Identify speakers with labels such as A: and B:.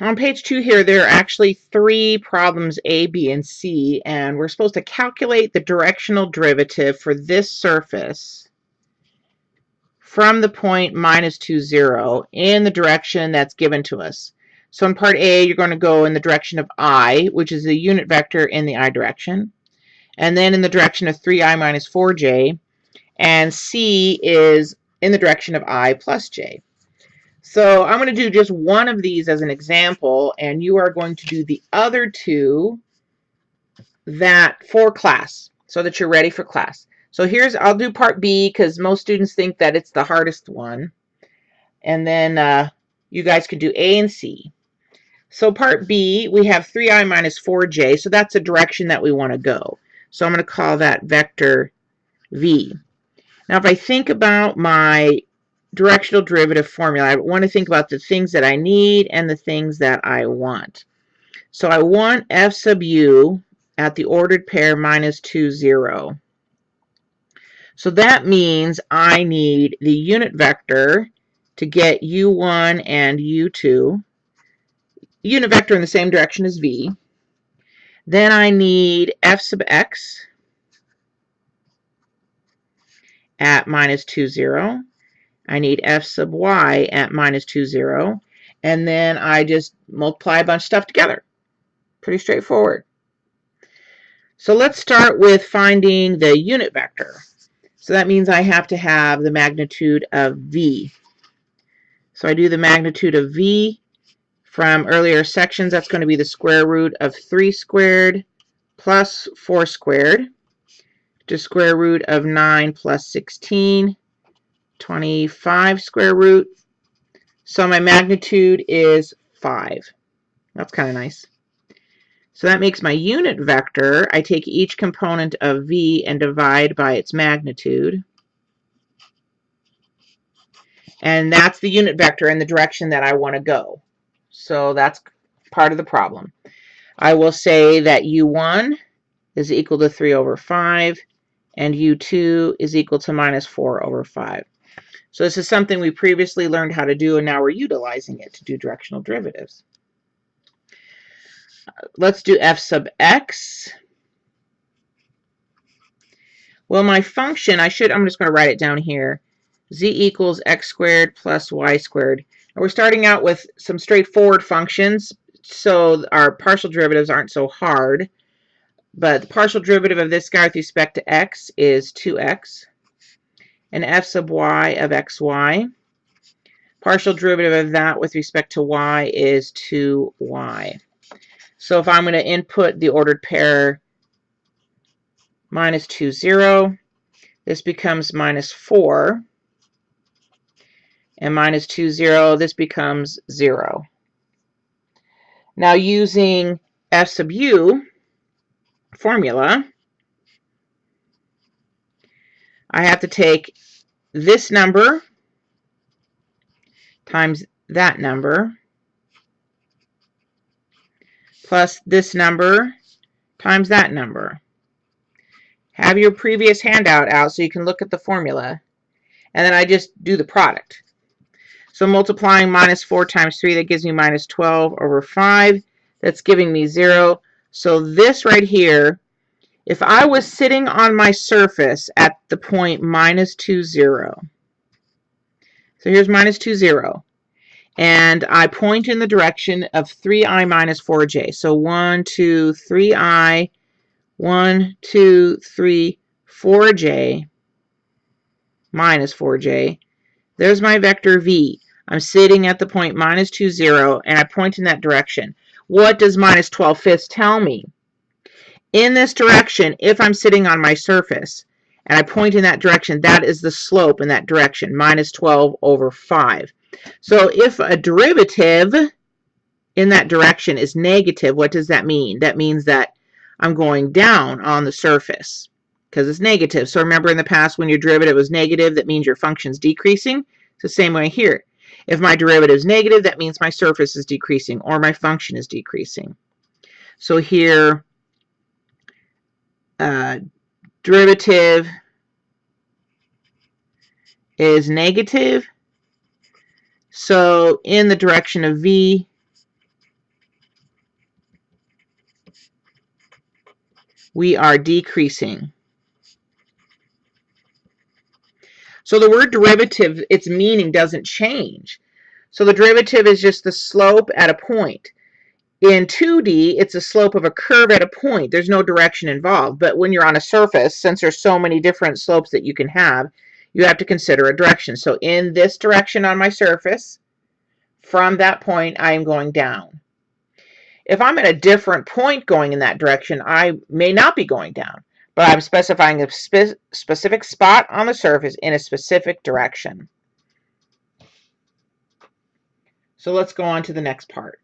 A: on page two here, there are actually three problems, A, B, and C, and we're supposed to calculate the directional derivative for this surface from the point minus 2, 0 in the direction that's given to us. So in part A, you're going to go in the direction of I, which is the unit vector in the I direction, and then in the direction of 3i minus 4j, and C is in the direction of I plus j. So I'm going to do just one of these as an example, and you are going to do the other two that for class so that you're ready for class. So here's, I'll do part B because most students think that it's the hardest one. And then uh, you guys could do A and C. So part B, we have 3i minus 4j, so that's a direction that we want to go. So I'm going to call that vector V. Now if I think about my directional derivative formula. I want to think about the things that I need and the things that I want. So I want f sub u at the ordered pair minus 2, 0. So that means I need the unit vector to get u1 and u2. Unit vector in the same direction as v. Then I need f sub x at minus 2, 0. I need f sub y at minus 2, 0. And then I just multiply a bunch of stuff together. Pretty straightforward. So let's start with finding the unit vector. So that means I have to have the magnitude of v. So I do the magnitude of v from earlier sections. That's going to be the square root of 3 squared plus 4 squared to square root of 9 plus 16 25 square root. So my magnitude is 5. That's kind of nice. So that makes my unit vector. I take each component of v and divide by its magnitude. And that's the unit vector in the direction that I want to go. So that's part of the problem. I will say that u1 is equal to 3 over 5, and u2 is equal to minus 4 over 5. So this is something we previously learned how to do, and now we're utilizing it to do directional derivatives. Uh, let's do f sub x. Well, my function, I should, I'm just going to write it down here. z equals x squared plus y squared. And we're starting out with some straightforward functions, so our partial derivatives aren't so hard. But the partial derivative of this guy with respect to x is 2x and f sub y of xy. Partial derivative of that with respect to y is 2y. So if I'm going to input the ordered pair minus 2, 0, this becomes minus 4. And minus 2, 0, this becomes 0. Now using f sub u formula, I have to take this number times that number plus this number times that number. Have your previous handout out so you can look at the formula. And then I just do the product. So multiplying minus 4 times 3, that gives me minus 12 over 5. That's giving me 0. So this right here if I was sitting on my surface at the point minus 2, 0, so here's minus 2, 0, and I point in the direction of 3i minus 4j. So 1, 2, 3i, 1, 2, 3, 4j minus 4j. There's my vector v. I'm sitting at the point minus 2, 0, and I point in that direction. What does minus 12 fifths tell me? In this direction if I'm sitting on my surface and I point in that direction, that is the slope in that direction, minus 12 over 5. So if a derivative in that direction is negative, what does that mean? That means that I'm going down on the surface because it's negative. So remember in the past when your derivative was negative, that means your function's decreasing. It's the same way here. If my derivative is negative, that means my surface is decreasing or my function is decreasing. So here uh, derivative is negative. So in the direction of V, we are decreasing. So the word derivative, its meaning doesn't change. So the derivative is just the slope at a point. In 2D, it's a slope of a curve at a point. There's no direction involved. But when you're on a surface, since there's so many different slopes that you can have, you have to consider a direction. So in this direction on my surface, from that point, I am going down. If I'm at a different point going in that direction, I may not be going down, but I'm specifying a spe specific spot on the surface in a specific direction. So let's go on to the next part.